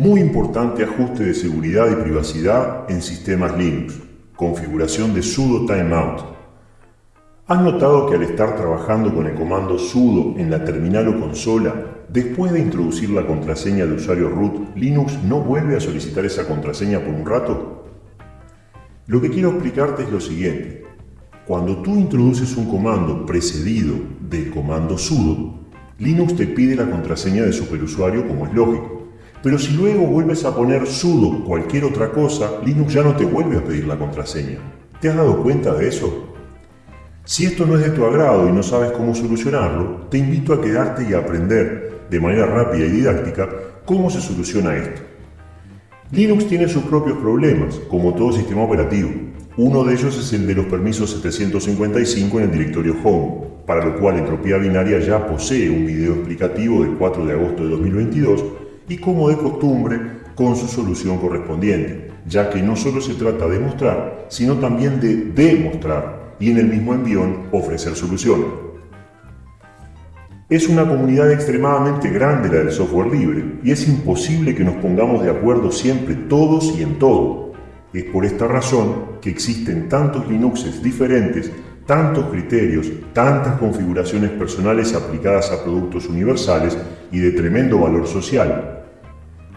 Muy importante ajuste de seguridad y privacidad en sistemas Linux. Configuración de sudo timeout. ¿Has notado que al estar trabajando con el comando sudo en la terminal o consola, después de introducir la contraseña de usuario root, Linux no vuelve a solicitar esa contraseña por un rato? Lo que quiero explicarte es lo siguiente. Cuando tú introduces un comando precedido del comando sudo, Linux te pide la contraseña de superusuario como es lógico. Pero si luego vuelves a poner sudo cualquier otra cosa, Linux ya no te vuelve a pedir la contraseña. ¿Te has dado cuenta de eso? Si esto no es de tu agrado y no sabes cómo solucionarlo, te invito a quedarte y a aprender de manera rápida y didáctica cómo se soluciona esto. Linux tiene sus propios problemas, como todo sistema operativo. Uno de ellos es el de los permisos 755 en el directorio Home, para lo cual Entropía Binaria ya posee un video explicativo del 4 de agosto de 2022 y como de costumbre con su solución correspondiente, ya que no solo se trata de mostrar, sino también de demostrar y en el mismo envión ofrecer soluciones. Es una comunidad extremadamente grande la del software libre y es imposible que nos pongamos de acuerdo siempre todos y en todo. Es por esta razón que existen tantos Linuxes diferentes, tantos criterios, tantas configuraciones personales aplicadas a productos universales y de tremendo valor social,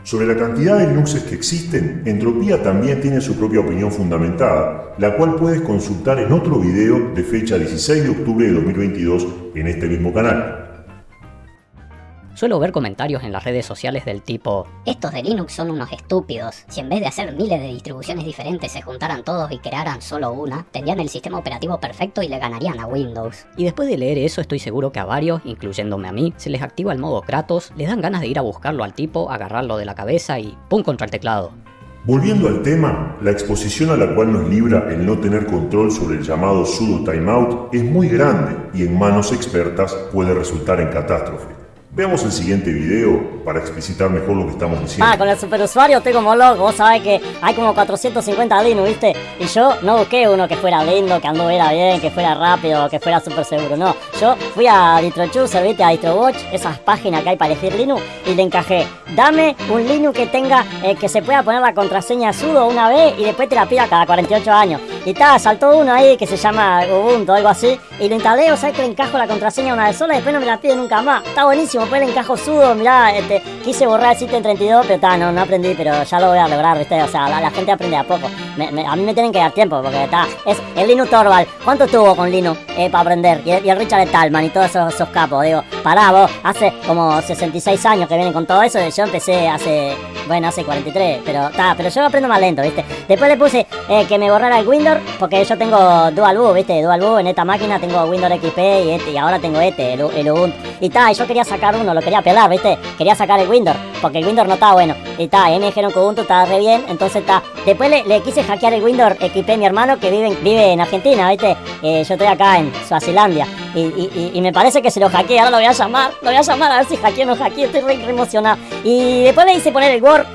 sobre la cantidad de Linuxes que existen, Entropía también tiene su propia opinión fundamentada, la cual puedes consultar en otro video de fecha 16 de octubre de 2022 en este mismo canal. Suelo ver comentarios en las redes sociales del tipo Estos de Linux son unos estúpidos. Si en vez de hacer miles de distribuciones diferentes se juntaran todos y crearan solo una, tendrían el sistema operativo perfecto y le ganarían a Windows. Y después de leer eso estoy seguro que a varios, incluyéndome a mí, se les activa el modo Kratos, les dan ganas de ir a buscarlo al tipo, agarrarlo de la cabeza y ¡pum! contra el teclado. Volviendo al tema, la exposición a la cual nos libra el no tener control sobre el llamado sudo timeout es muy grande y en manos expertas puede resultar en catástrofe. Veamos el siguiente video para explicitar mejor lo que estamos diciendo. Ah, con el superusuario estoy como loco. Vos sabés que hay como 450 Linux, ¿viste? Y yo no busqué uno que fuera lindo, que anduviera bien, que fuera rápido, que fuera súper seguro. No, yo fui a DistroChooser, ¿viste? A DistroWatch, esas páginas que hay para elegir Linux, y le encajé. Dame un Linux que tenga, eh, que se pueda poner la contraseña sudo una vez y después te la pida cada 48 años. Y está, saltó uno ahí que se llama Ubuntu, algo así. Y lo instalé, o sea que le encajo la contraseña una vez sola y después no me la pide nunca más. Está buenísimo, pues le encajo sudo, mirá, este, quise borrar el sitio en 32, pero está, no, no aprendí, pero ya lo voy a lograr, viste, o sea, la, gente aprende a poco. a mí me tienen que dar tiempo, porque está, es el Linux Torvald. ¿Cuánto tuvo con Linux eh, para aprender? Y, el Richard Talman y todos esos, capos, digo, pará vos, hace como 66 años que vienen con todo eso, yo empecé hace, bueno, hace 43, pero está, pero yo aprendo más lento, viste. Después le puse eh, que me borrara el Windows, porque yo tengo Dual Boot, ¿viste? Dual Boot en esta máquina tengo Windows XP y, este, y ahora tengo este, el, Ubuntu. Y tal, y yo quería sacar uno, lo quería pelar, ¿viste? Quería sacar el Windows, porque el Windows no estaba bueno. Y tal, y me dijeron que Ubuntu estaba re bien, entonces está. Después le, quise hackear el Windows XP mi hermano que vive, vive en Argentina, ¿viste? Eh, yo estoy acá en Suazilandia. Y, y, me parece que se lo hackeé, ahora lo voy a llamar, lo voy a llamar a ver si hackeo o no hackeo, estoy re emocionado. Y después le hice poner el Word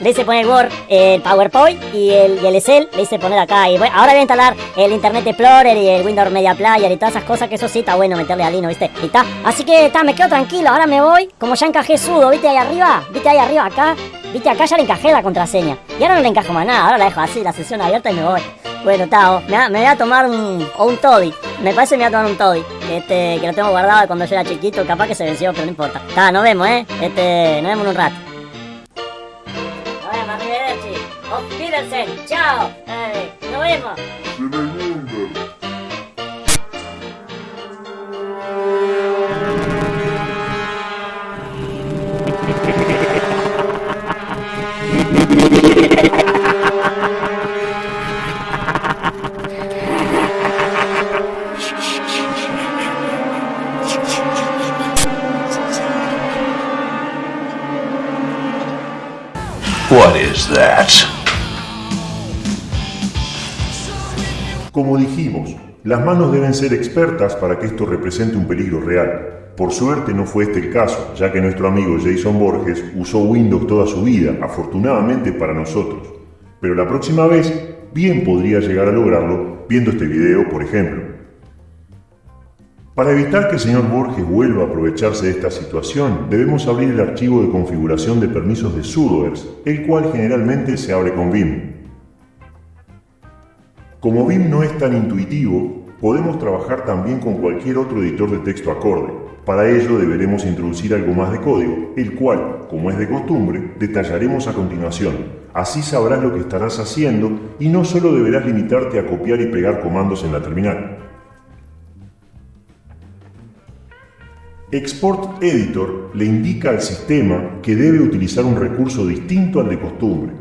le hice poner Word, el PowerPoint y el, y el Excel, le hice poner acá. Y bueno, ahora voy a instalar el Internet Explorer y el Windows Media Player y todas esas cosas, que eso sí está bueno meterle a Lino, ¿viste? Y está. Así que está, me quedo tranquilo, ahora me voy. Como ya encajé sudo, ¿viste ahí arriba? ¿Viste ahí arriba acá? ¿Viste acá ya le encajé la contraseña? Y ahora no le encajo más nada, ahora la dejo así, la sesión abierta y me voy. Bueno, está, me, voy a tomar un, un toddy. Me parece que me voy a tomar un toddy. Este, que lo tengo guardado cuando yo era chiquito, capaz que se venció, pero no importa. Está, nos vemos, ¿eh? Este, nos vemos en un rato. Chao. Eh, nos vemos. Como dijimos, las manos deben ser expertas para que esto represente un peligro real. Por suerte no fue este el caso, ya que nuestro amigo Jason Borges usó Windows toda su vida, afortunadamente para nosotros. Pero la próxima vez, bien podría llegar a lograrlo viendo este video, por ejemplo. Para evitar que el señor Borges vuelva a aprovecharse de esta situación, debemos abrir el archivo de configuración de permisos de sudoers, el cual generalmente se abre con Vim. Como Vim no es tan intuitivo, podemos trabajar también con cualquier otro editor de texto acorde. Para ello deberemos introducir algo más de código, el cual, como es de costumbre, detallaremos a continuación. Así sabrás lo que estarás haciendo y no solo deberás limitarte a copiar y pegar comandos en la terminal. Export Editor le indica al sistema que debe utilizar un recurso distinto al de costumbre.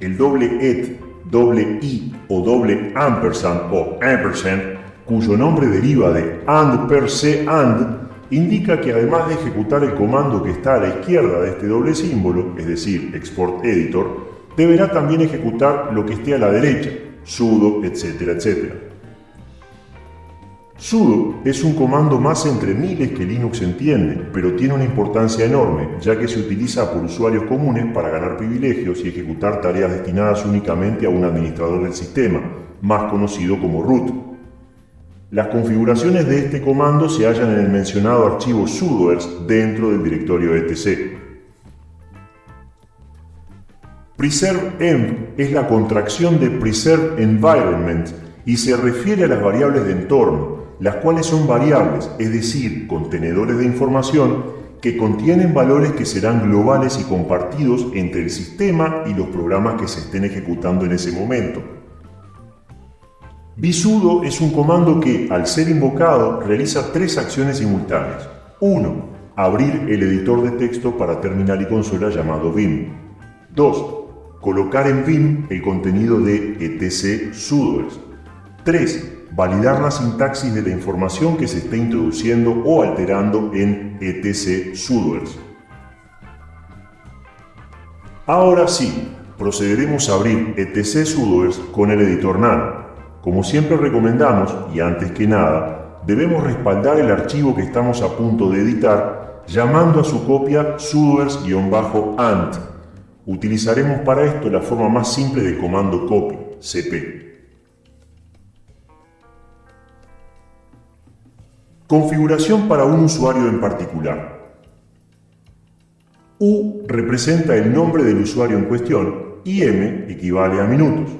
El doble et, doble i o doble ampersand o ampersand, cuyo nombre deriva de and per se and, indica que además de ejecutar el comando que está a la izquierda de este doble símbolo, es decir, Export Editor, deberá también ejecutar lo que esté a la derecha, sudo, etcétera, etcétera. Sudo es un comando más entre miles que Linux entiende, pero tiene una importancia enorme, ya que se utiliza por usuarios comunes para ganar privilegios y ejecutar tareas destinadas únicamente a un administrador del sistema, más conocido como root. Las configuraciones de este comando se hallan en el mencionado archivo sudoers dentro del directorio etc. Preserve env es la contracción de Preserve Environment y se refiere a las variables de entorno, las cuales son variables, es decir, contenedores de información que contienen valores que serán globales y compartidos entre el sistema y los programas que se estén ejecutando en ese momento. Bisudo es un comando que, al ser invocado, realiza tres acciones simultáneas. 1. Abrir el editor de texto para terminal y consola llamado Vim. 2. Colocar en Vim el contenido de etc sudoers. 3 validar la sintaxis de la información que se esté introduciendo o alterando en etc sudoers. Ahora sí, procederemos a abrir etc sudoers con el editor nano. Como siempre recomendamos, y antes que nada, debemos respaldar el archivo que estamos a punto de editar llamando a su copia sudoers-ant. Utilizaremos para esto la forma más simple del comando copy, cp. Configuración para un usuario en particular. U representa el nombre del usuario en cuestión y M equivale a minutos.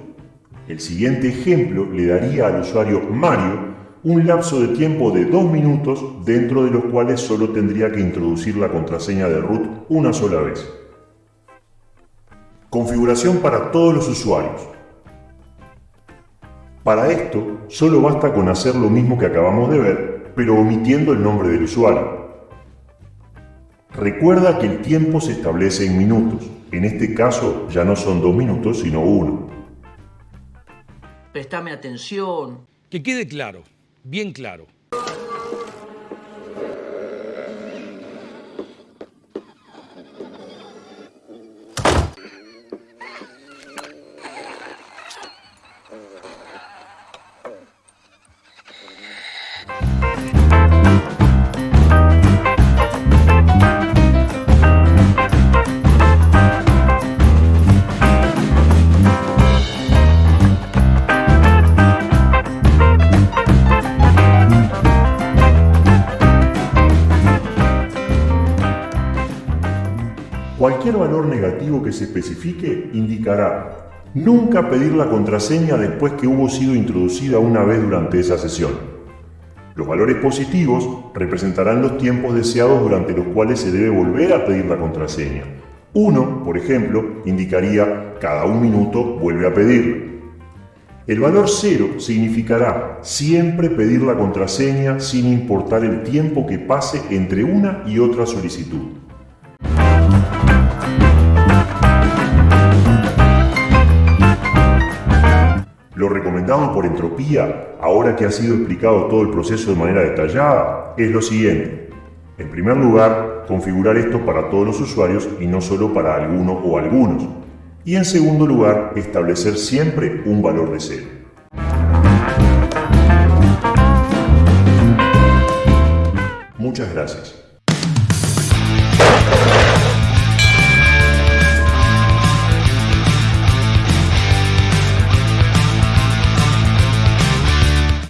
El siguiente ejemplo le daría al usuario Mario un lapso de tiempo de dos minutos dentro de los cuales solo tendría que introducir la contraseña de root una sola vez. Configuración para todos los usuarios. Para esto, solo basta con hacer lo mismo que acabamos de ver pero omitiendo el nombre del usuario. Recuerda que el tiempo se establece en minutos. En este caso ya no son dos minutos, sino uno. Prestame atención. Que quede claro, bien claro. Cualquier valor negativo que se especifique indicará nunca pedir la contraseña después que hubo sido introducida una vez durante esa sesión. Los valores positivos representarán los tiempos deseados durante los cuales se debe volver a pedir la contraseña. Uno, por ejemplo, indicaría cada un minuto vuelve a pedirla. El valor cero significará siempre pedir la contraseña sin importar el tiempo que pase entre una y otra solicitud. Recomendado por Entropía, ahora que ha sido explicado todo el proceso de manera detallada, es lo siguiente. En primer lugar, configurar esto para todos los usuarios y no solo para alguno o algunos. Y en segundo lugar, establecer siempre un valor de cero. Muchas gracias.